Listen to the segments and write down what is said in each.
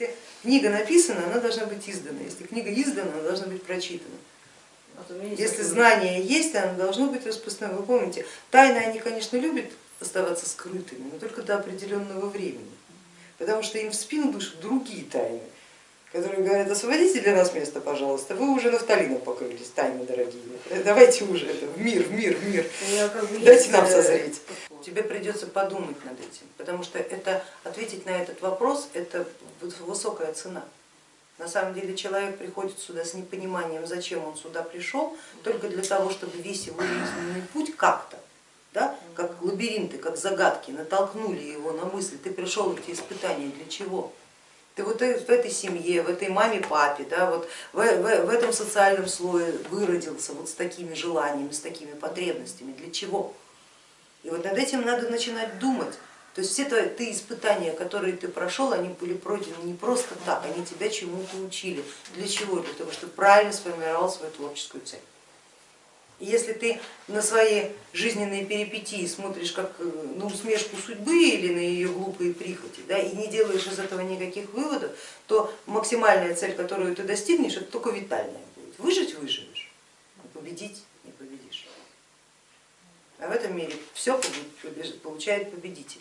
Если книга написана, она должна быть издана. Если книга издана, она должна быть прочитана. Есть Если знание есть, оно должно быть распространено. Вы помните, тайны, они, конечно, любят оставаться скрытыми, но только до определенного времени. Потому что им в спину дышат другие тайны, которые говорят, освободите для нас место, пожалуйста, вы уже нафталином покрылись, тайны дорогие. Давайте уже это, в мир, в мир, в мир. Дайте нам созреть. Тебе придется подумать над этим, потому что это, ответить на этот вопрос это высокая цена. На самом деле человек приходит сюда с непониманием, зачем он сюда пришел, только для того, чтобы весь его жизненный путь как-то, да, как лабиринты, как загадки, натолкнули его на мысль, ты пришел эти испытания для чего? Ты вот в этой семье, в этой маме, папе, да, вот в, в- в этом социальном слое выродился вот с такими желаниями, с такими потребностями, для чего? И вот над этим надо начинать думать. То есть все твои ты испытания, которые ты прошел, они были пройдены не просто так, они тебя чему-то учили. Для чего? Для того, чтобы правильно сформировал свою творческую цель. И если ты на свои жизненные перипетии смотришь как э, на усмешку судьбы или на ее глупые прихоти, да, и не делаешь из этого никаких выводов, то максимальная цель, которую ты достигнешь, это только витальная будет. Выжить выживешь, а победить. А в этом мире все получает победитель,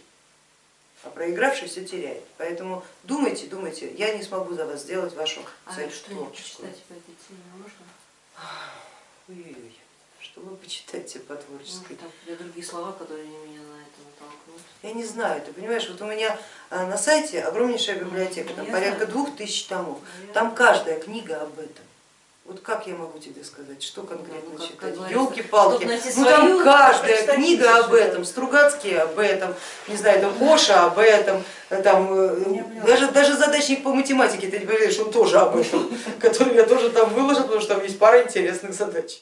а проигравший все теряет. Поэтому думайте, думайте, я не смогу за вас сделать вашу А цель творческую. почитать по этой теме можно? Ой-ой-ой, что вы почитаете по творческой там для другие слова, которые меня на это натолкнут. Я не знаю, ты понимаешь, вот у меня а, на сайте огромнейшая библиотека, там Я порядка двух тысяч томов, Ну, я там каждая книга об этом. Вот как я могу тебе сказать, что конкретно Ну, читать? Елки-палки, ну там каждая книга об этом, Стругацкий об этом, не знаю, там Гоша об этом, там, э, Я поняла. даже, даже задачник по математике, ты не поверишь, он тоже об этом, который я тоже там выложил, потому что там есть пара интересных задач.